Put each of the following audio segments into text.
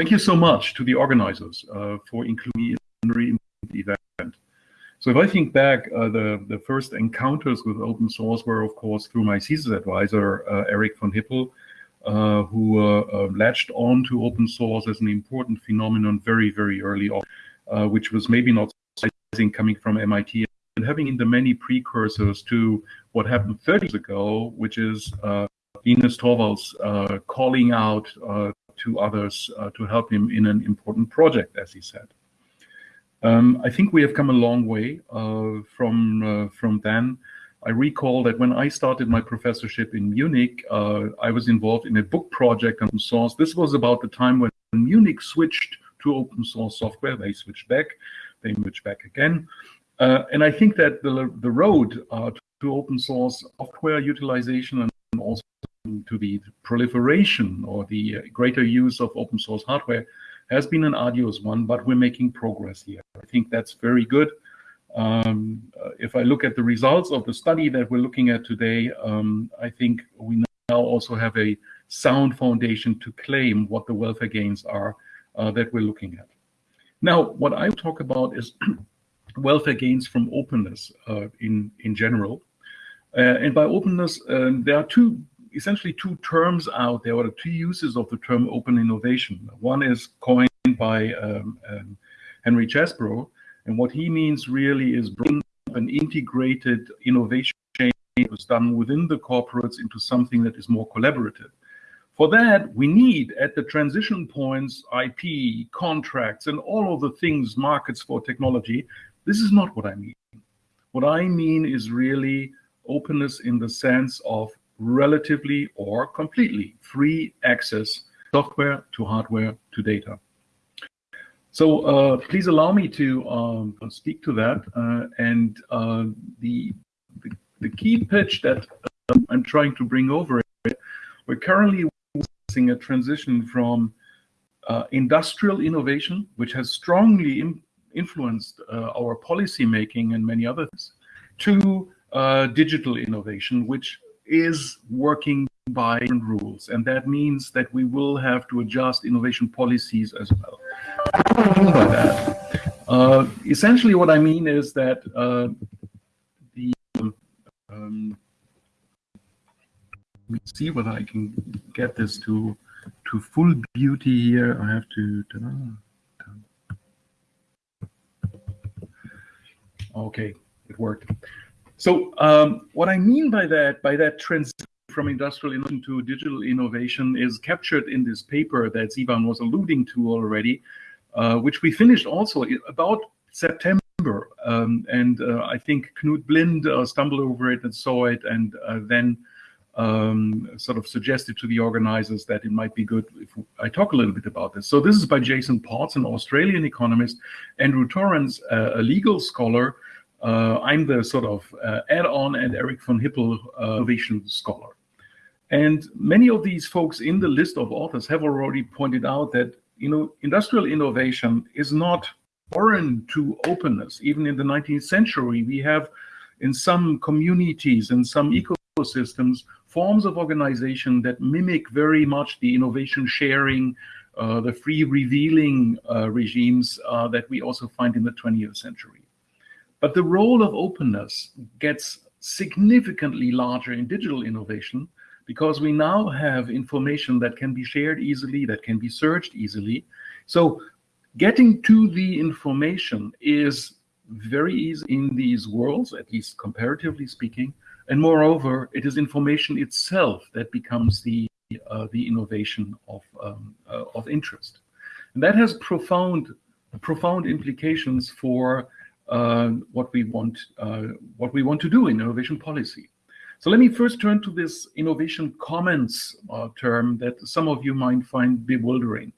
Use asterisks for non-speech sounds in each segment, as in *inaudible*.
thank you so much to the organizers uh, for including me in the event. So if I think back, uh, the, the first encounters with open source were, of course, through my thesis advisor, uh, Eric von Hippel, uh, who uh, uh, latched on to open source as an important phenomenon very, very early on, which was maybe not surprising coming from MIT and having in the many precursors to what happened 30 years ago, which is Linus Torvalds calling out to others to help him in an important project, as he said. Um, I think we have come a long way uh, from uh, from then. I recall that when I started my professorship in Munich, uh, I was involved in a book project on source. This was about the time when Munich switched to open source software. They switched back, they switched back again. Uh, and I think that the, the road uh, to open source software utilization and also to the proliferation or the greater use of open source hardware has been an arduous one, but we're making progress here. I think that's very good. Um, uh, if I look at the results of the study that we're looking at today, um, I think we now also have a sound foundation to claim what the welfare gains are uh, that we're looking at. Now, what I talk about is *clears throat* welfare gains from openness uh, in, in general. Uh, and by openness, um, there are two essentially two terms out there, or two uses of the term open innovation. One is coined by um, um, Henry Chesbrough, and what he means really is bringing an integrated innovation chain that was done within the corporates into something that is more collaborative. For that, we need at the transition points IP, contracts, and all of the things, markets for technology. This is not what I mean. What I mean is really openness in the sense of relatively or completely free access software to hardware to data. So uh, please allow me to um, speak to that. Uh, and uh, the, the, the, key pitch that uh, I'm trying to bring over, we're currently witnessing a transition from uh, industrial innovation, which has strongly influenced uh, our policy making and many others, to digital innovation, which is working by rules. And that means that we will have to adjust innovation policies as well. What do I mean by that? Uh, essentially, what I mean is that uh, the um, let me see whether I can get this to to full beauty here. I have to. Okay, it worked. So um, what I mean by that, by that transition from industrial innovation to digital innovation is captured in this paper that Sivan was alluding to already, uh, which we finished also about September. Um, and uh, I think Knut Blind uh, stumbled over it and saw it and uh, then um, sort of suggested to the organizers that it might be good if I talk a little bit about this. So this is by Jason Potts, an Australian economist, Andrew Torrance, uh, a legal scholar, I'm the sort of uh, add-on and Eric von Hippel uh, innovation scholar. And many of these folks in the list of authors have already pointed out that you know industrial innovation is not foreign to openness. Even in the 19th century, we have in some communities and some ecosystems forms of organization that mimic very much the innovation sharing, uh, the free revealing uh, regimes uh, that we also find in the 20th century. But the role of openness gets significantly larger in digital innovation because we now have information that can be shared easily, that can be searched easily. So getting to the information is very easy in these worlds, at least comparatively speaking. And moreover, it is information itself that becomes the uh, the innovation of um, uh, of interest, and that has profound profound implications for what we want uh, what we want to do in innovation policy. So let me first turn to this innovation commons uh, term that some of you might find bewildering.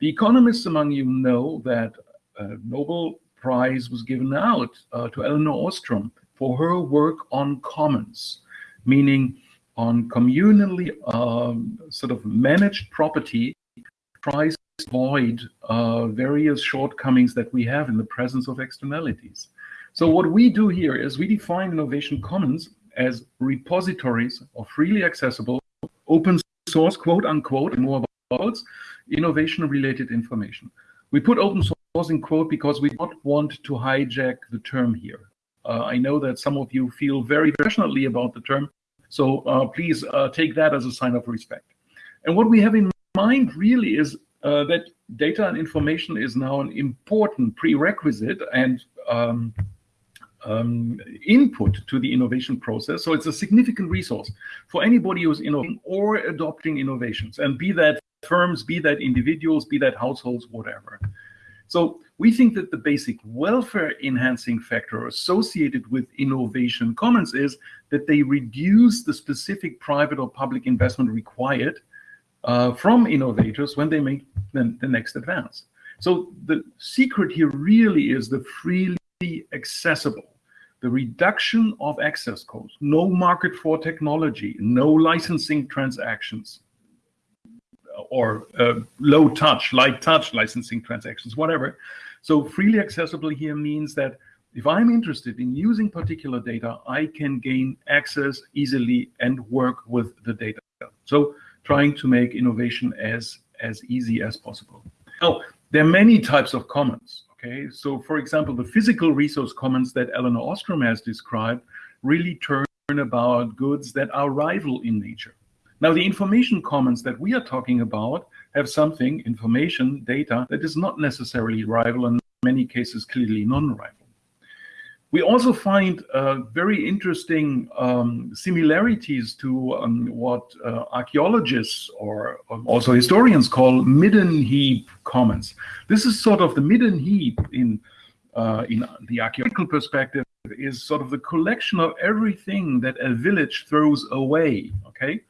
The economists among you know that a Nobel Prize was given out uh, to Elinor Ostrom for her work on commons, meaning on communally um, sort of managed property avoid uh, various shortcomings that we have in the presence of externalities. So what we do here is we define innovation commons as repositories of freely accessible open source, quote unquote, and more about innovation-related information. We put open source in quote because we don't want to hijack the term here. Uh, I know that some of you feel very passionately about the term, so uh, please uh, take that as a sign of respect. And what we have in mind really is uh, that data and information is now an important prerequisite and um, um, input to the innovation process. So it's a significant resource for anybody who's innovating or adopting innovations, and be that firms, be that individuals, be that households, whatever. So we think that the basic welfare enhancing factor associated with innovation commons is that they reduce the specific private or public investment required uh, from innovators when they make the, the next advance. So the secret here really is the freely accessible the reduction of access codes, no market for technology, no licensing transactions, or uh, low touch, light touch licensing transactions, whatever. So freely accessible here means that if I'm interested in using particular data, I can gain access easily and work with the data. So trying to make innovation as, as easy as possible. Now, there are many types of commons. Okay, so for example, the physical resource commons that Elinor Ostrom has described really turn about goods that are rival in nature. Now, the information commons that we are talking about have something, information, data, that is not necessarily rival, and in many cases clearly non-rival. We also find uh, very interesting um, similarities to um, what uh, archaeologists or um, also historians call midden heap commons. This is sort of the midden heap in, uh, in the archaeological perspective is sort of the collection of everything that a village throws away, okay?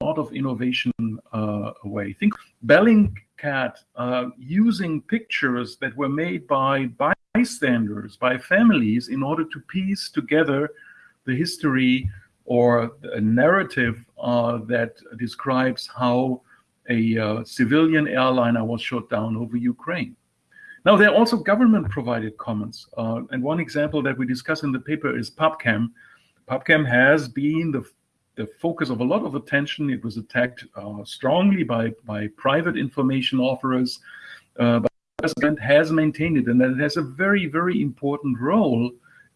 A lot of innovation uh, away. Think Bellingcat uh, using pictures that were made by, by bystanders, by families, in order to piece together the history or a narrative uh, that describes how a uh, civilian airliner was shot down over Ukraine. Now, there are also government-provided commons. Uh, and one example that we discuss in the paper is PubChem. PubChem has been the, the focus of a lot of attention. It was attacked uh, strongly by, by private information offerers, uh, president has maintained it and that it has a very, very important role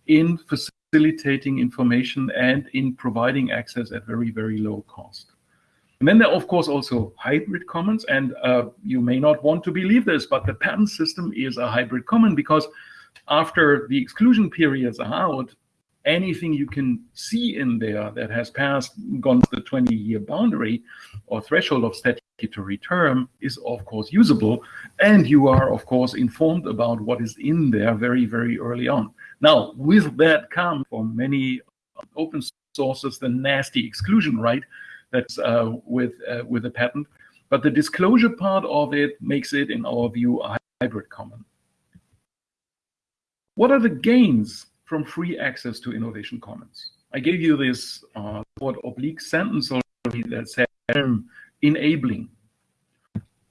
in facilitating information and in providing access at very, very low cost. And then there are, of course, also hybrid commons. And uh, you may not want to believe this, but the patent system is a hybrid common because after the exclusion periods are out, anything you can see in there that has passed, gone to the 20-year boundary or threshold of statutory term is, of course, usable. And you are, of course, informed about what is in there very, very early on. Now, with that come for many open sources the nasty exclusion right that's uh, with, uh, with a patent. But the disclosure part of it makes it, in our view, a hybrid common. What are the gains from free access to innovation commons. I gave you this uh, oblique sentence already that said enabling.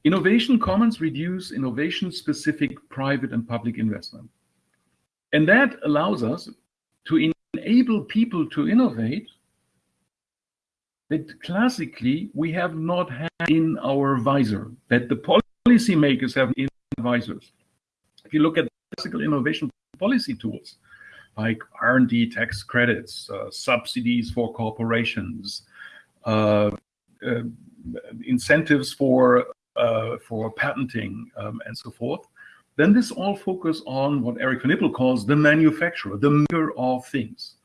Innovation commons reduce innovation-specific private and public investment. And that allows us to enable people to innovate that classically we have not had in our visor, that the policymakers have in visors. If you look at classical innovation policy tools, like R&D tax credits, uh, subsidies for corporations, uh, uh, incentives for uh, for patenting, um, and so forth, then this all focus on what Eric von Hippel calls the manufacturer, the maker of things.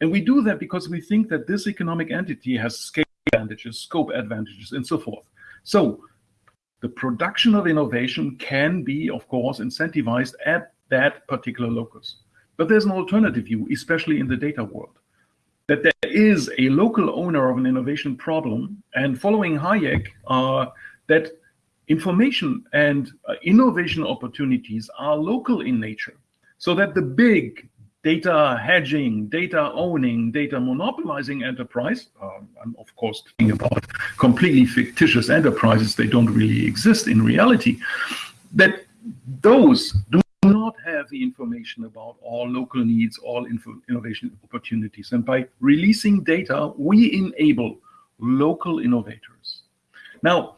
And we do that because we think that this economic entity has scale advantages, scope advantages, and so forth. So the production of innovation can be, of course, incentivized at that particular locus. But there's an alternative view, especially in the data world, that there is a local owner of an innovation problem, and following Hayek, uh, that information and uh, innovation opportunities are local in nature, so that the big data hedging, data owning, data monopolizing enterprise, uh, I'm of course talking about completely fictitious enterprises, they don't really exist in reality, that those do not have the information about all local needs, all innovation opportunities. And by releasing data, we enable local innovators. Now,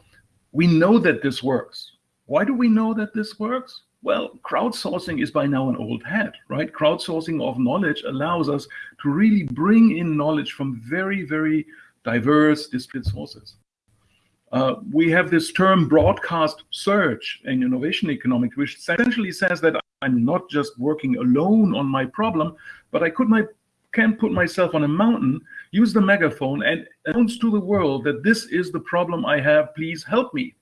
we know that this works. Why do we know that this works? Well, crowdsourcing is by now an old hat, right? Crowdsourcing of knowledge allows us to really bring in knowledge from very, very diverse, disparate sources. Uh, we have this term broadcast search in innovation economics, which essentially says that I'm not just working alone on my problem, but I could my can put myself on a mountain, use the megaphone, and announce to the world that this is the problem I have. Please help me.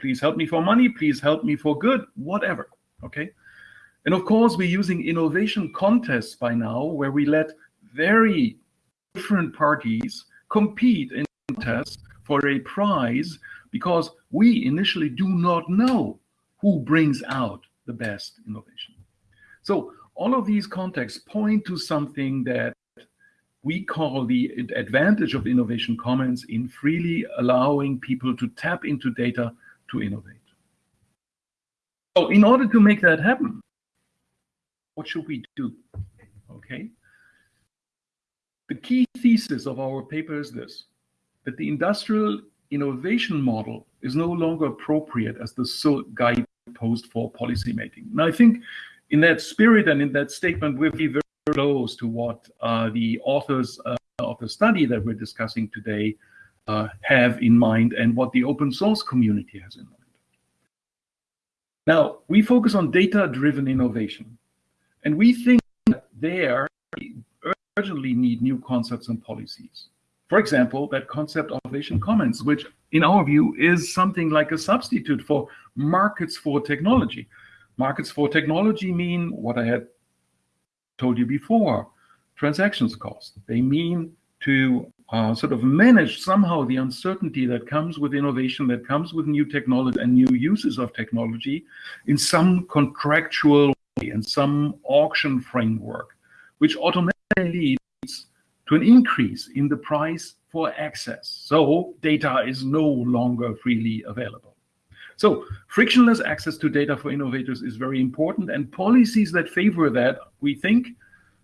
Please help me for money. Please help me for good. Whatever. Okay. And of course, we're using innovation contests by now, where we let very different parties compete in contests for a prize because we initially do not know who brings out the best innovation. So all of these contexts point to something that we call the advantage of innovation commons in freely allowing people to tap into data to innovate. So in order to make that happen, what should we do? Okay. The key thesis of our paper is this, that the industrial innovation model is no longer appropriate as the sole guidepost for policymaking. Now, I think in that spirit and in that statement, we're very close to what uh, the authors uh, of the study that we're discussing today uh, have in mind and what the open source community has in mind. Now, we focus on data-driven innovation, and we think that there urgently need new concepts and policies. For example, that concept of innovation commons, which in our view is something like a substitute for markets for technology. Markets for technology mean what I had told you before, transactions cost. They mean to uh, sort of manage somehow the uncertainty that comes with innovation, that comes with new technology and new uses of technology in some contractual way, in some auction framework, which automatically leads to an increase in the price for access. So data is no longer freely available. So frictionless access to data for innovators is very important and policies that favor that, we think,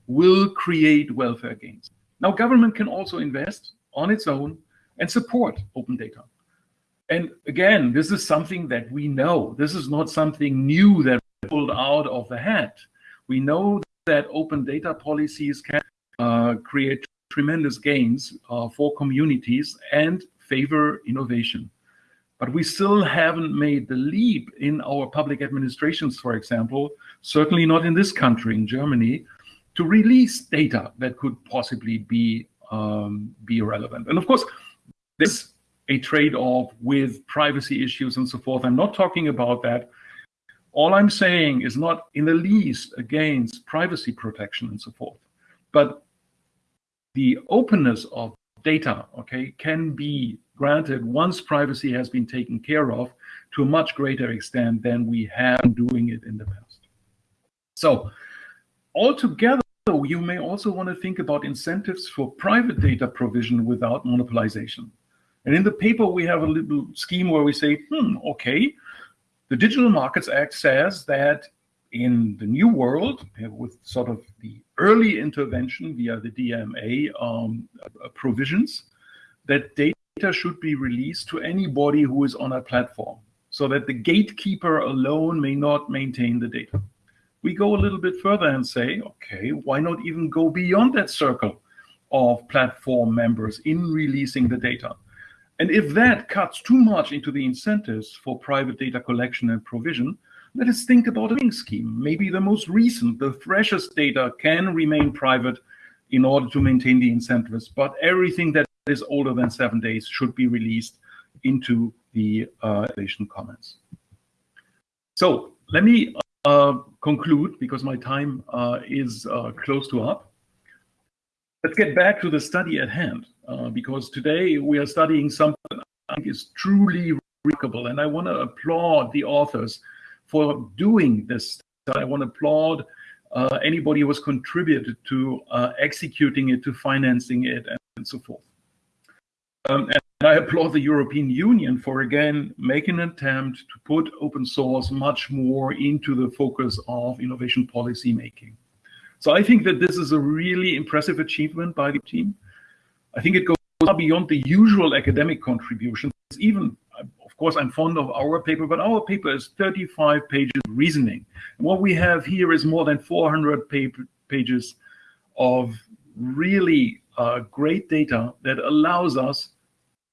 will create welfare gains. Now, government can also invest on its own and support open data. And again, this is something that we know. This is not something new that pulled out of the hat. We know that open data policies can create tremendous gains uh, for communities and favor innovation. But we still haven't made the leap in our public administrations, for example, certainly not in this country, in Germany, to release data that could possibly be um, be relevant. And of course, there's a trade-off with privacy issues and so forth. I'm not talking about that. All I'm saying is not in the least against privacy protection and so forth. But the openness of data, okay, can be granted once privacy has been taken care of to a much greater extent than we have doing it in the past. So altogether, you may also want to think about incentives for private data provision without monopolization. And in the paper, we have a little scheme where we say, hmm, okay, the Digital Markets Act says that in the new world, with sort of the early intervention via the DMA um, provisions, that data should be released to anybody who is on a platform so that the gatekeeper alone may not maintain the data we go a little bit further and say, okay, why not even go beyond that circle of platform members in releasing the data? And if that cuts too much into the incentives for private data collection and provision, let us think about a ring scheme. Maybe the most recent, the freshest data can remain private in order to maintain the incentives, but everything that is older than seven days should be released into the uh, commons. So let me uh, conclude because my time uh, is uh, close to up. Let's get back to the study at hand uh, because today we are studying something I think is truly remarkable and I want to applaud the authors for doing this. I want to applaud uh, anybody who has contributed to executing it, to financing it, and so forth. Um, and I applaud the European Union for again making an attempt to put open source much more into the focus of innovation policy making. So I think that this is a really impressive achievement by the team. I think it goes beyond the usual academic contributions. Even of course, I'm fond of our paper, but our paper is 35 pages reasoning. And what we have here is more than 400 paper, pages of really uh, great data that allows us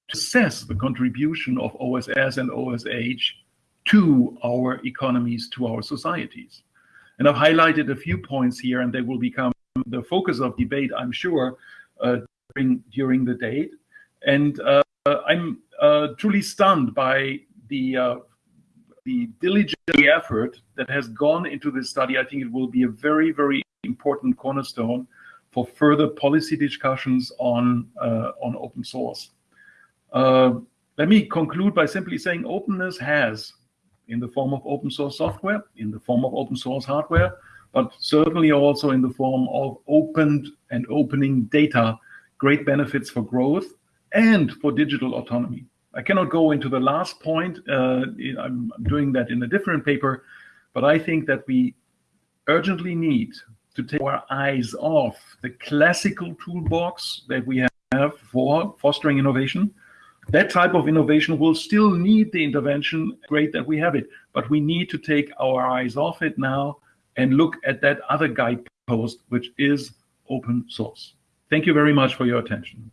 to assess the contribution of OSS and OSH to our economies, to our societies. And I've highlighted a few points here, and they will become the focus of debate, I'm sure, uh, during, during the date. And uh, I'm uh, truly stunned by the uh, the diligent effort that has gone into this study. I think it will be a very, very important cornerstone for further policy discussions on uh, on open source. Uh, let me conclude by simply saying openness has, in the form of open source software, in the form of open source hardware, but certainly also in the form of opened and opening data, great benefits for growth and for digital autonomy. I cannot go into the last point. Uh, I'm doing that in a different paper, but I think that we urgently need to take our eyes off the classical toolbox that we have for fostering innovation. That type of innovation will still need the intervention. Great that we have it, but we need to take our eyes off it now and look at that other guidepost, which is open source. Thank you very much for your attention.